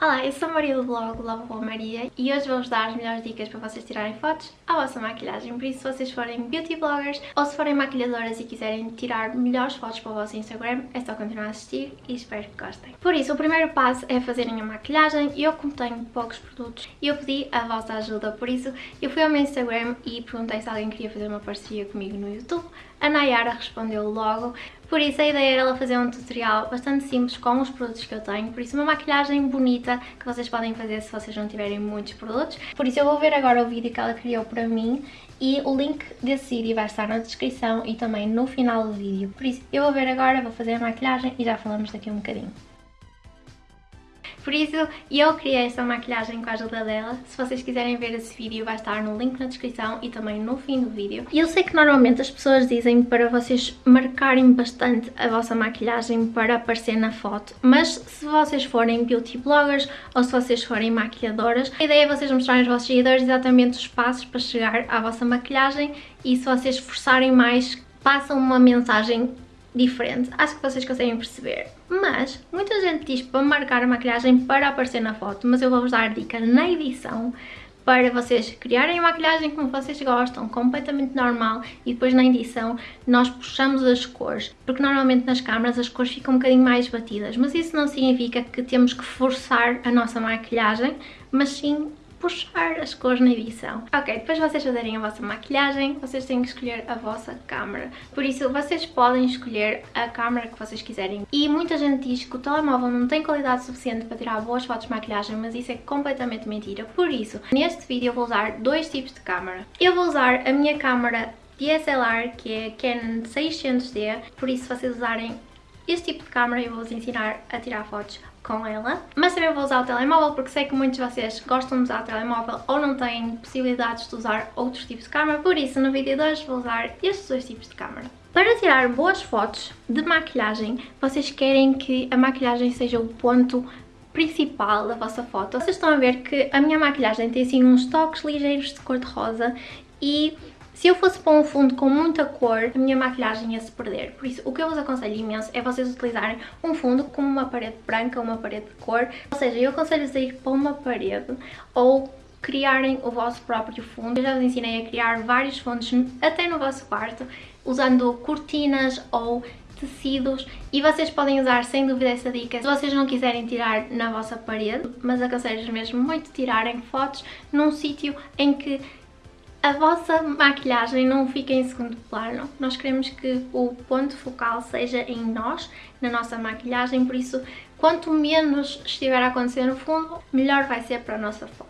Olá, eu sou a Maria do blog Love Boa Maria e hoje vou-vos dar as melhores dicas para vocês tirarem fotos à vossa maquilhagem. Por isso, se vocês forem beauty bloggers ou se forem maquilhadoras e quiserem tirar melhores fotos para o vosso Instagram, é só continuar a assistir e espero que gostem. Por isso, o primeiro passo é fazerem a maquilhagem. Eu, como tenho poucos produtos, eu pedi a vossa ajuda. Por isso, eu fui ao meu Instagram e perguntei se alguém queria fazer uma parceria comigo no YouTube. A Nayara respondeu logo, por isso a ideia era ela fazer um tutorial bastante simples com os produtos que eu tenho, por isso uma maquilhagem bonita que vocês podem fazer se vocês não tiverem muitos produtos. Por isso eu vou ver agora o vídeo que ela criou para mim e o link desse vídeo vai estar na descrição e também no final do vídeo. Por isso eu vou ver agora, vou fazer a maquilhagem e já falamos daqui um bocadinho. Por isso, eu criei esta maquilhagem com a ajuda dela. Se vocês quiserem ver esse vídeo, vai estar no link na descrição e também no fim do vídeo. E eu sei que normalmente as pessoas dizem para vocês marcarem bastante a vossa maquilhagem para aparecer na foto, mas se vocês forem beauty bloggers ou se vocês forem maquilhadoras, a ideia é vocês mostrarem aos vossos seguidores exatamente os passos para chegar à vossa maquilhagem e se vocês esforçarem mais, passam uma mensagem diferente. Acho que vocês conseguem perceber. Mas, muita gente diz para marcar a maquilhagem para aparecer na foto, mas eu vou-vos dar dica na edição para vocês criarem a maquilhagem como vocês gostam, completamente normal e depois na edição nós puxamos as cores, porque normalmente nas câmaras as cores ficam um bocadinho mais batidas, mas isso não significa que temos que forçar a nossa maquilhagem, mas sim puxar as cores na edição. Ok, depois vocês fazerem a vossa maquilhagem, vocês têm que escolher a vossa câmera. Por isso, vocês podem escolher a câmera que vocês quiserem. E muita gente diz que o telemóvel não tem qualidade suficiente para tirar boas fotos de maquilhagem, mas isso é completamente mentira. Por isso, neste vídeo eu vou usar dois tipos de câmera. Eu vou usar a minha câmera DSLR, que é a Canon 600D, por isso se vocês usarem este tipo de câmera eu vou-vos ensinar a tirar fotos com ela. Mas também vou usar o telemóvel porque sei que muitos de vocês gostam de usar o telemóvel ou não têm possibilidades de usar outros tipos de câmera. Por isso, no vídeo de hoje vou usar estes dois tipos de câmera. Para tirar boas fotos de maquilhagem, vocês querem que a maquilhagem seja o ponto principal da vossa foto. Vocês estão a ver que a minha maquilhagem tem assim uns toques ligeiros de cor de rosa e se eu fosse para um fundo com muita cor, a minha maquilhagem ia se perder. Por isso, o que eu vos aconselho imenso é vocês utilizarem um fundo com uma parede branca, uma parede de cor. Ou seja, eu aconselho-vos a ir para uma parede ou criarem o vosso próprio fundo. Eu já vos ensinei a criar vários fundos até no vosso quarto, usando cortinas ou tecidos e vocês podem usar sem dúvida essa dica se vocês não quiserem tirar na vossa parede, mas aconselho mesmo muito tirarem fotos num sítio em que a vossa maquilhagem não fica em segundo plano. Nós queremos que o ponto focal seja em nós, na nossa maquilhagem, por isso quanto menos estiver a acontecer no fundo, melhor vai ser para a nossa foto.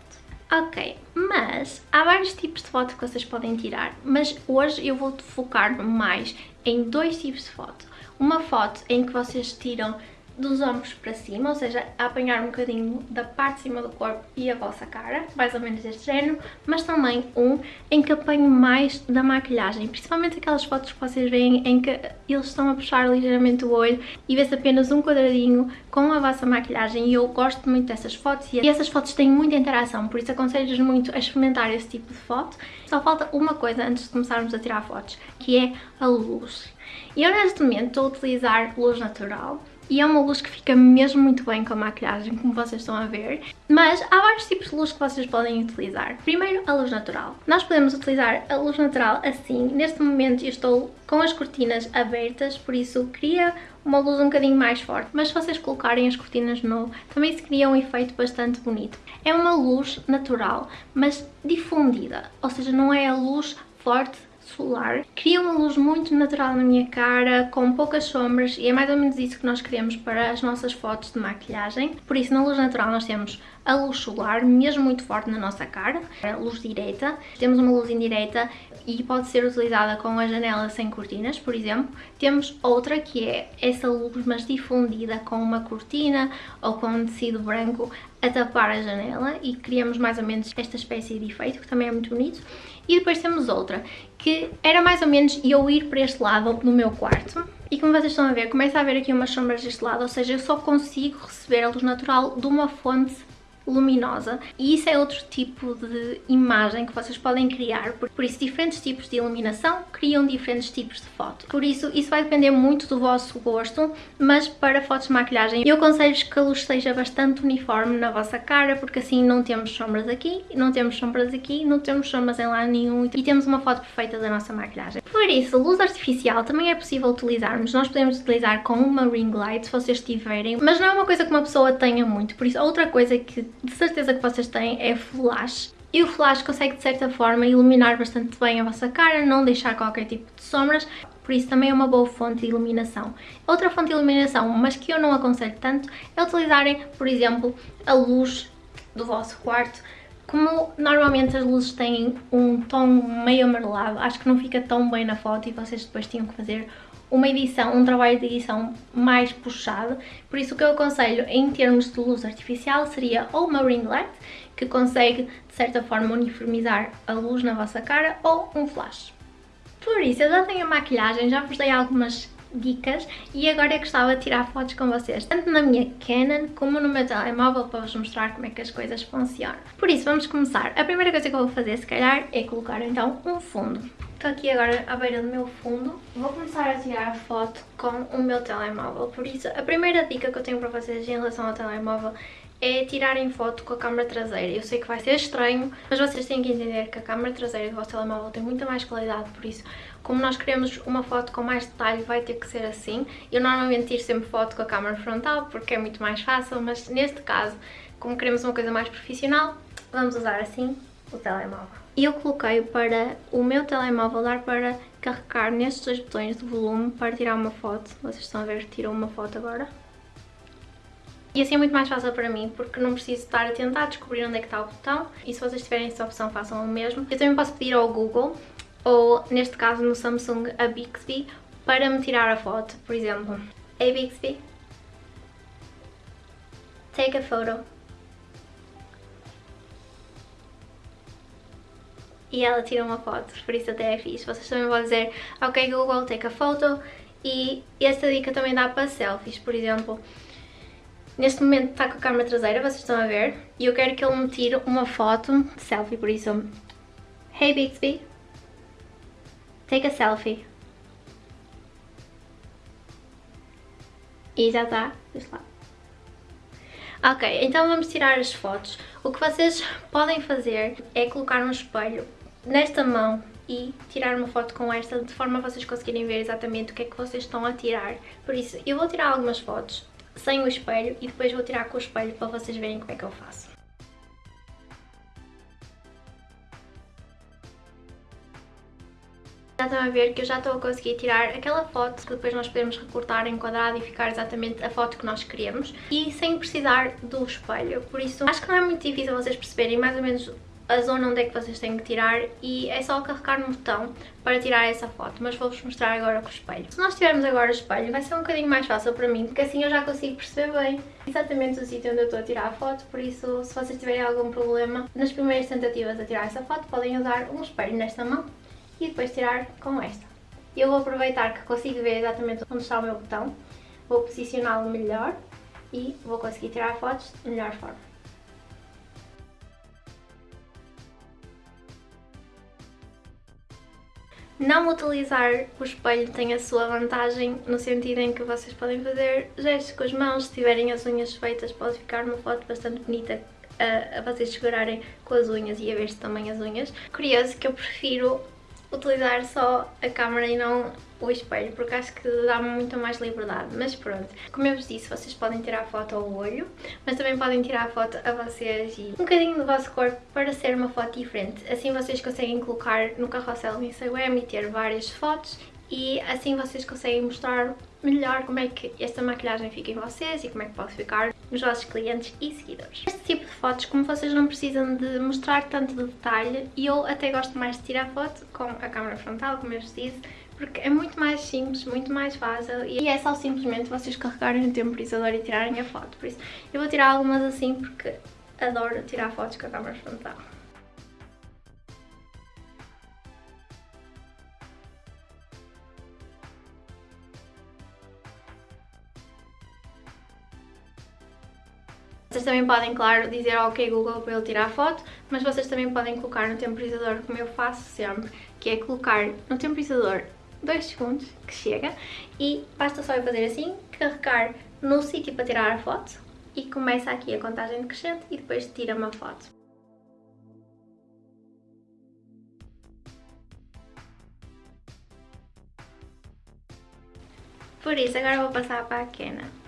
Ok, mas há vários tipos de foto que vocês podem tirar, mas hoje eu vou focar mais em dois tipos de foto. Uma foto em que vocês tiram dos ombros para cima, ou seja, a apanhar um bocadinho da parte de cima do corpo e a vossa cara, mais ou menos deste género, mas também um em que apanho mais da maquilhagem, principalmente aquelas fotos que vocês veem em que eles estão a puxar ligeiramente o olho e vê-se apenas um quadradinho com a vossa maquilhagem e eu gosto muito dessas fotos e essas fotos têm muita interação, por isso aconselho-vos muito a experimentar esse tipo de foto. Só falta uma coisa antes de começarmos a tirar fotos, que é a luz. Eu neste momento estou a utilizar luz natural, e é uma luz que fica mesmo muito bem com a maquilhagem, como vocês estão a ver. Mas há vários tipos de luz que vocês podem utilizar. Primeiro, a luz natural. Nós podemos utilizar a luz natural assim. Neste momento eu estou com as cortinas abertas, por isso cria uma luz um bocadinho mais forte. Mas se vocês colocarem as cortinas no também se cria um efeito bastante bonito. É uma luz natural, mas difundida. Ou seja, não é a luz forte solar. Cria uma luz muito natural na minha cara, com poucas sombras e é mais ou menos isso que nós queremos para as nossas fotos de maquilhagem. Por isso na luz natural nós temos a luz solar, mesmo muito forte na nossa cara, a luz direta. Temos uma luz indireta e pode ser utilizada com a janela sem cortinas, por exemplo. Temos outra que é essa luz mas difundida com uma cortina ou com um tecido branco a tapar a janela e criamos mais ou menos esta espécie de efeito que também é muito bonito. E depois temos outra que era mais ou menos eu ir para este lado no meu quarto. E como vocês estão a ver, começa a haver aqui umas sombras deste lado, ou seja, eu só consigo receber a luz natural de uma fonte luminosa e isso é outro tipo de imagem que vocês podem criar, por isso diferentes tipos de iluminação criam diferentes tipos de foto. Por isso, isso vai depender muito do vosso gosto, mas para fotos de maquilhagem eu aconselho que a luz seja bastante uniforme na vossa cara, porque assim não temos sombras aqui, não temos sombras aqui, não temos sombras em lado nenhum e temos uma foto perfeita da nossa maquilhagem. Por isso, luz artificial também é possível utilizarmos, nós podemos utilizar com uma ring light se vocês tiverem, mas não é uma coisa que uma pessoa tenha muito, por isso outra coisa que de certeza que vocês têm é flash. E o flash consegue de certa forma iluminar bastante bem a vossa cara, não deixar qualquer tipo de sombras, por isso também é uma boa fonte de iluminação. Outra fonte de iluminação, mas que eu não aconselho tanto, é utilizarem, por exemplo, a luz do vosso quarto. Como normalmente as luzes têm um tom meio amarelado, acho que não fica tão bem na foto e vocês depois tinham que fazer uma edição, um trabalho de edição mais puxado, por isso o que eu aconselho em termos de luz artificial seria ou uma ring light, que consegue de certa forma uniformizar a luz na vossa cara, ou um flash. Por isso, eu já tenho a maquilhagem, já vos dei algumas dicas e agora eu gostava de tirar fotos com vocês, tanto na minha Canon como no meu telemóvel para vos mostrar como é que as coisas funcionam. Por isso, vamos começar. A primeira coisa que eu vou fazer, se calhar, é colocar então um fundo. Estou aqui agora à beira do meu fundo. Vou começar a tirar foto com o meu telemóvel. Por isso, a primeira dica que eu tenho para vocês em relação ao telemóvel é tirarem foto com a câmera traseira. Eu sei que vai ser estranho, mas vocês têm que entender que a câmera traseira do vosso telemóvel tem muita mais qualidade, por isso, como nós queremos uma foto com mais detalhe, vai ter que ser assim. Eu normalmente tiro sempre foto com a câmera frontal, porque é muito mais fácil, mas neste caso, como queremos uma coisa mais profissional, vamos usar assim o telemóvel. E eu coloquei para o meu telemóvel dar para carregar nestes dois botões de volume para tirar uma foto. Vocês estão a ver que tirou uma foto agora. E assim é muito mais fácil para mim, porque não preciso estar a tentar descobrir onde é que está o botão. E se vocês tiverem essa opção, façam o mesmo. Eu também posso pedir ao Google, ou neste caso no Samsung, a Bixby, para me tirar a foto. Por exemplo, Hey Bixby, take a photo. e ela tira uma foto, por isso até é fixe. Vocês também vão dizer, ok Google, take a photo e esta dica também dá para selfies, por exemplo. Neste momento está com a câmera traseira, vocês estão a ver, e eu quero que ele me tire uma foto de selfie, por isso, Hey Bixby, take a selfie. E já está. Ok, então vamos tirar as fotos. O que vocês podem fazer é colocar um espelho nesta mão e tirar uma foto com esta de forma a vocês conseguirem ver exatamente o que é que vocês estão a tirar. Por isso, eu vou tirar algumas fotos sem o espelho e depois vou tirar com o espelho para vocês verem como é que eu faço. Já estão a ver que eu já estou a conseguir tirar aquela foto que depois nós podemos recortar, enquadrar e ficar exatamente a foto que nós queremos e sem precisar do espelho, por isso acho que não é muito difícil vocês perceberem mais ou menos a zona onde é que vocês têm que tirar e é só carregar no botão para tirar essa foto, mas vou-vos mostrar agora com o espelho. Se nós tivermos agora o espelho vai ser um bocadinho mais fácil para mim, porque assim eu já consigo perceber bem exatamente o sítio onde eu estou a tirar a foto, por isso se vocês tiverem algum problema nas primeiras tentativas de tirar essa foto podem usar um espelho nesta mão e depois tirar com esta. Eu vou aproveitar que consigo ver exatamente onde está o meu botão, vou posicioná-lo melhor e vou conseguir tirar fotos de melhor forma. Não utilizar o espelho tem a sua vantagem no sentido em que vocês podem fazer gestos com as mãos, se tiverem as unhas feitas pode ficar uma foto bastante bonita a, a vocês segurarem com as unhas e a ver-se também as unhas. Curioso que eu prefiro utilizar só a câmera e não o espelho, porque acho que dá-me muito mais liberdade, mas pronto. Como eu vos disse, vocês podem tirar foto ao olho, mas também podem tirar foto a vocês e um bocadinho do vosso corpo para ser uma foto diferente. Assim vocês conseguem colocar no carrossel do Instagram e ter várias fotos e assim vocês conseguem mostrar melhor como é que esta maquilhagem fica em vocês e como é que pode ficar nos vossos clientes e seguidores. Este tipo de fotos, como vocês não precisam de mostrar tanto de detalhe, e eu até gosto mais de tirar foto com a câmera frontal, como eu vos disse, porque é muito mais simples, muito mais fácil e é só simplesmente vocês carregarem o temporizador e tirarem a foto. Por isso, eu vou tirar algumas assim porque adoro tirar fotos com a câmera frontal. Vocês também podem, claro, dizer ok Google para ele tirar a foto, mas vocês também podem colocar no temporizador, como eu faço sempre, que é colocar no temporizador 2 segundos, que chega, e basta só eu fazer assim, carregar no sítio para tirar a foto, e começa aqui a contagem decrescente e depois tira uma foto. Por isso, agora vou passar para a Canon.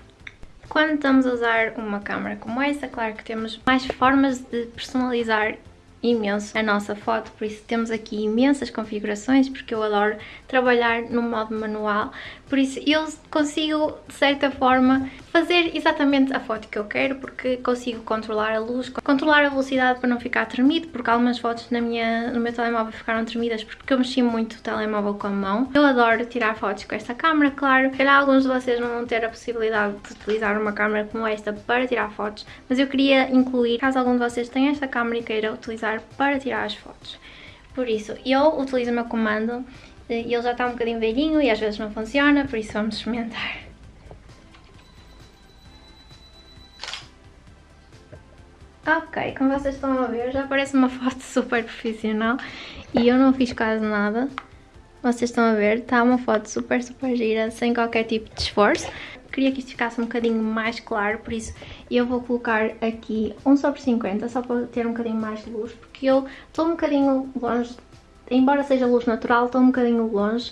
Quando estamos a usar uma câmera como esta, claro que temos mais formas de personalizar imenso a nossa foto, por isso temos aqui imensas configurações, porque eu adoro trabalhar no modo manual, por isso eu consigo, de certa forma, fazer exatamente a foto que eu quero, porque consigo controlar a luz, controlar a velocidade para não ficar tremido, porque algumas fotos na minha, no meu telemóvel ficaram tremidas porque eu mexi muito o telemóvel com a mão. Eu adoro tirar fotos com esta câmera, claro, calhar alguns de vocês não vão ter a possibilidade de utilizar uma câmera como esta para tirar fotos, mas eu queria incluir, caso algum de vocês tenha esta câmera e queira utilizar para tirar as fotos. Por isso, eu utilizo o meu comando e ele já está um bocadinho velhinho e às vezes não funciona, por isso vamos experimentar. Ok, como vocês estão a ver, já parece uma foto super profissional e eu não fiz quase nada. Vocês estão a ver, está uma foto super, super gira, sem qualquer tipo de esforço. Queria que isto ficasse um bocadinho mais claro, por isso eu vou colocar aqui 1 sobre 50, só para ter um bocadinho mais de luz, porque eu estou um bocadinho longe, embora seja luz natural, estou um bocadinho longe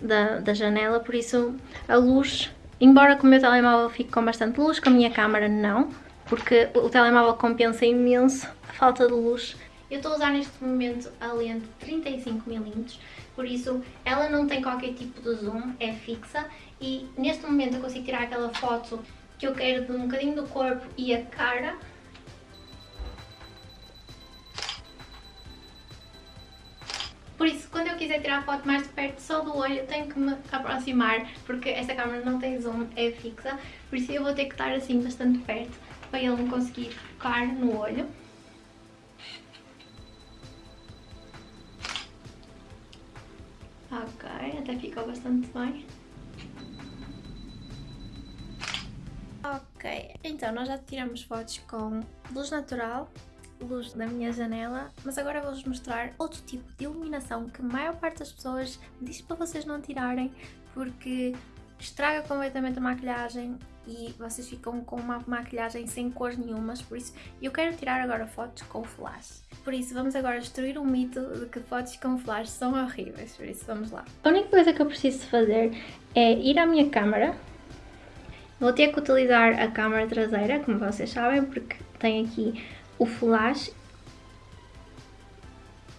da, da janela, por isso a luz, embora com o meu telemóvel fique com bastante luz, com a minha câmera não, porque o telemóvel compensa imenso a falta de luz. Eu estou a usar neste momento a lente 35mm, por isso ela não tem qualquer tipo de zoom, é fixa e neste momento eu consigo tirar aquela foto que eu quero de um bocadinho do corpo e a cara. Por isso, quando eu quiser tirar a foto mais de perto só do olho, eu tenho que me aproximar, porque esta câmera não tem zoom, é fixa, por isso eu vou ter que estar assim bastante perto para ele me conseguir focar no olho. Ok, até ficou bastante bem. Ok, então nós já tiramos fotos com luz natural, luz da minha janela, mas agora vou-vos mostrar outro tipo de iluminação que a maior parte das pessoas diz para vocês não tirarem porque estraga completamente a maquilhagem e vocês ficam com uma maquilhagem sem cores nenhumas, por isso eu quero tirar agora fotos com flash. Por isso vamos agora destruir o mito de que fotos com flash são horríveis, por isso vamos lá. A única coisa que eu preciso fazer é ir à minha câmera Vou ter que utilizar a câmera traseira, como vocês sabem, porque tem aqui o flash.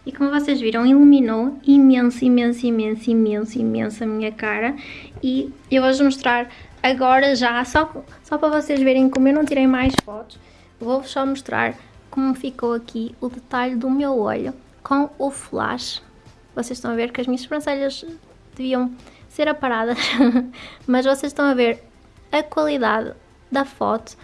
E como vocês viram, iluminou imenso, imenso, imenso, imenso, imenso a minha cara. E eu vou-vos mostrar agora já, só, só para vocês verem como eu não tirei mais fotos, vou-vos só mostrar como ficou aqui o detalhe do meu olho com o flash. Vocês estão a ver que as minhas sobrancelhas deviam ser aparadas, mas vocês estão a ver a qualidade da foto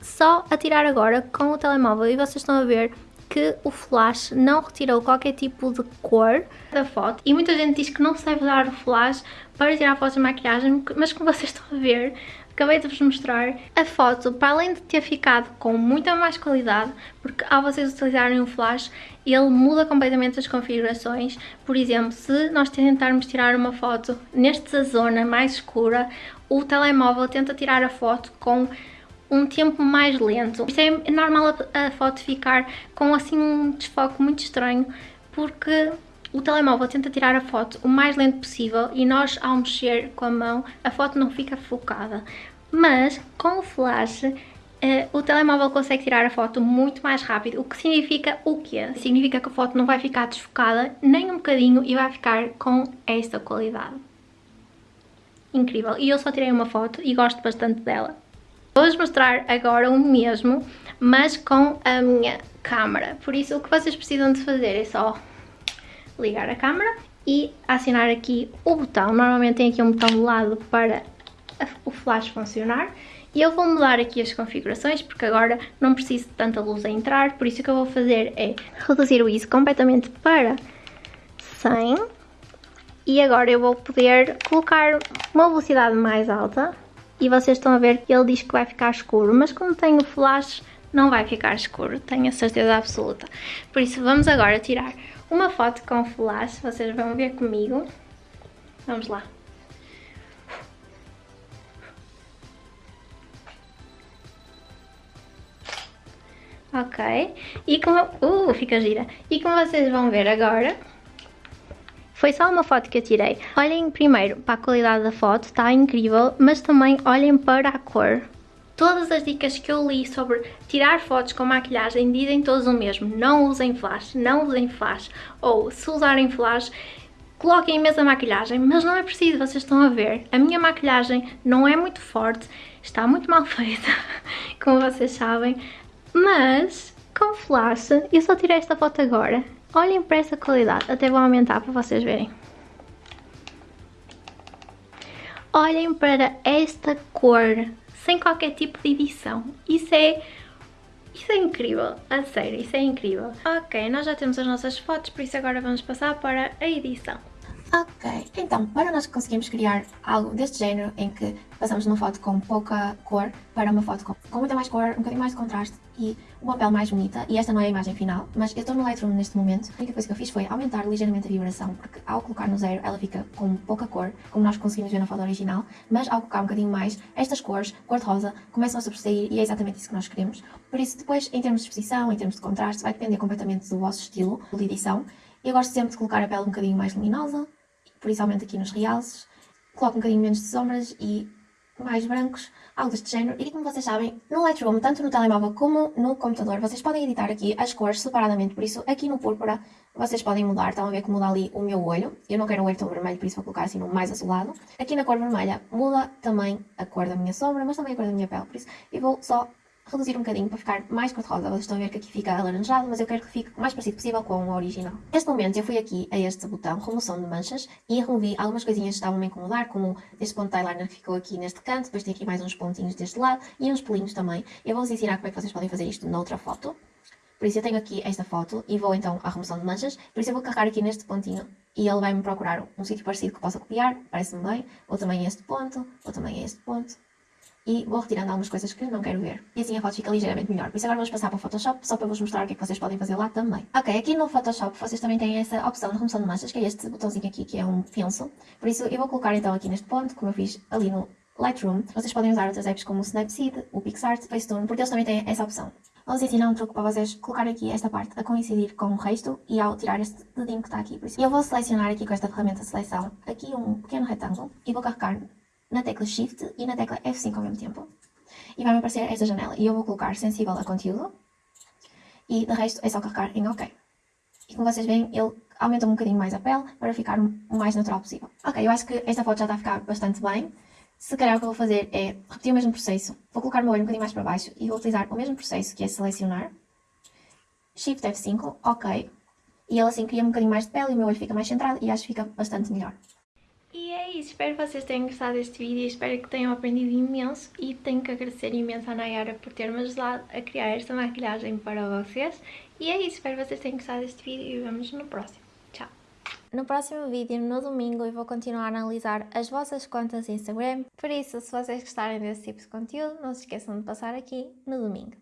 só a tirar agora com o telemóvel e vocês estão a ver que o flash não retirou qualquer tipo de cor da foto e muita gente diz que não se deve usar o flash para tirar fotos de maquilhagem, mas como vocês estão a ver, acabei de vos mostrar a foto, para além de ter ficado com muita mais qualidade, porque ao vocês utilizarem o flash, ele muda completamente as configurações. Por exemplo, se nós tentarmos tirar uma foto nesta zona mais escura, o telemóvel tenta tirar a foto com um tempo mais lento. Isto é normal a foto ficar com assim um desfoque muito estranho, porque o telemóvel tenta tirar a foto o mais lento possível e nós ao mexer com a mão a foto não fica focada. Mas com o flash Uh, o telemóvel consegue tirar a foto muito mais rápido, o que significa o quê? Significa que a foto não vai ficar desfocada nem um bocadinho e vai ficar com esta qualidade. Incrível. E eu só tirei uma foto e gosto bastante dela. Vou-vos mostrar agora o mesmo, mas com a minha câmera. Por isso, o que vocês precisam de fazer é só ligar a câmera e acionar aqui o botão. Normalmente tem aqui um botão do lado para o flash funcionar. E eu vou mudar aqui as configurações porque agora não preciso de tanta luz a entrar, por isso o que eu vou fazer é reduzir o ISO completamente para 100 e agora eu vou poder colocar uma velocidade mais alta e vocês estão a ver que ele diz que vai ficar escuro, mas como tem o flash não vai ficar escuro, tenho a certeza absoluta. Por isso vamos agora tirar uma foto com flash, vocês vão ver comigo. Vamos lá. Ok, e como... Uh, fica gira. E como vocês vão ver agora, foi só uma foto que eu tirei. Olhem primeiro para a qualidade da foto, está incrível, mas também olhem para a cor. Todas as dicas que eu li sobre tirar fotos com maquilhagem dizem todos o mesmo. Não usem flash, não usem flash. Ou se usarem flash, coloquem imensa maquilhagem, mas não é preciso, vocês estão a ver. A minha maquilhagem não é muito forte, está muito mal feita, como vocês sabem. Mas, com flash, eu só tirei esta foto agora. Olhem para essa qualidade, até vou aumentar para vocês verem. Olhem para esta cor, sem qualquer tipo de edição. Isso é... Isso é incrível, a sério, isso é incrível. Ok, nós já temos as nossas fotos, por isso agora vamos passar para a edição. Ok, então, para nós conseguirmos criar algo deste género, em que passamos de uma foto com pouca cor para uma foto com, com muita mais cor, um bocadinho mais de contraste e uma pele mais bonita, e esta não é a imagem final, mas eu estou no Lightroom neste momento, a única coisa que eu fiz foi aumentar ligeiramente a vibração, porque ao colocar no zero ela fica com pouca cor, como nós conseguimos ver na foto original, mas ao colocar um bocadinho mais, estas cores, cor de rosa, começam a sobressair e é exatamente isso que nós queremos. Por isso, depois, em termos de exposição, em termos de contraste, vai depender completamente do vosso estilo de edição. Eu gosto sempre de colocar a pele um bocadinho mais luminosa, aumento aqui nos realces, coloco um bocadinho menos de sombras e mais brancos, algo deste género. E como vocês sabem, no Lightroom, tanto no telemóvel como no computador, vocês podem editar aqui as cores separadamente, por isso aqui no púrpura vocês podem mudar, estão a ver que muda ali o meu olho, eu não quero um olho tão vermelho, por isso vou colocar assim no mais azulado. Aqui na cor vermelha muda também a cor da minha sombra, mas também a cor da minha pele, por isso eu vou só reduzir um bocadinho para ficar mais cor-de-rosa. Vocês estão a ver que aqui fica alaranjado, mas eu quero que fique o mais parecido possível com o original. Neste momento eu fui aqui a este botão, remoção de manchas, e removi algumas coisinhas que estavam a incomodar, como este ponto de eyeliner que ficou aqui neste canto, depois tem aqui mais uns pontinhos deste lado, e uns pelinhos também. Eu vou-vos ensinar como é que vocês podem fazer isto noutra foto. Por isso eu tenho aqui esta foto e vou então à remoção de manchas, por isso eu vou carregar aqui neste pontinho e ele vai-me procurar um sítio parecido que possa copiar, parece-me bem, ou também este ponto, ou também este ponto, e vou retirando algumas coisas que não quero ver. E assim a foto fica ligeiramente melhor. Por isso agora vamos passar para o Photoshop, só para vos mostrar o que é que vocês podem fazer lá também. Ok, aqui no Photoshop vocês também têm essa opção de remoção de manchas, que é este botãozinho aqui, que é um penso. Por isso eu vou colocar então aqui neste ponto, como eu fiz ali no Lightroom. Vocês podem usar outras apps como o Snapseed, o PixArt, Facetune, porque eles também têm essa opção. Vou-vos ensinar um truque para vocês colocar aqui esta parte a coincidir com o resto e ao tirar este dedinho que está aqui. Por isso eu vou selecionar aqui com esta ferramenta de seleção aqui um pequeno retângulo e vou carregar na tecla Shift e na tecla F5 ao mesmo tempo e vai-me aparecer esta janela. E eu vou colocar sensível a conteúdo e de resto é só carregar em OK. E como vocês veem, ele aumenta um bocadinho mais a pele para ficar o mais natural possível. Ok, eu acho que esta foto já está a ficar bastante bem. Se calhar o que eu vou fazer é repetir o mesmo processo. Vou colocar o meu olho um bocadinho mais para baixo e vou utilizar o mesmo processo, que é selecionar. Shift F5, OK. E ele assim cria um bocadinho mais de pele e o meu olho fica mais centrado e acho que fica bastante melhor. Isso, espero que vocês tenham gostado deste vídeo, espero que tenham aprendido imenso e tenho que agradecer imenso à Nayara por ter-me ajudado a criar esta maquilhagem para vocês. E é isso, espero que vocês tenham gostado deste vídeo e vemos no próximo. Tchau! No próximo vídeo, no domingo, eu vou continuar a analisar as vossas contas Instagram, por isso, se vocês gostarem desse tipo de conteúdo, não se esqueçam de passar aqui no domingo.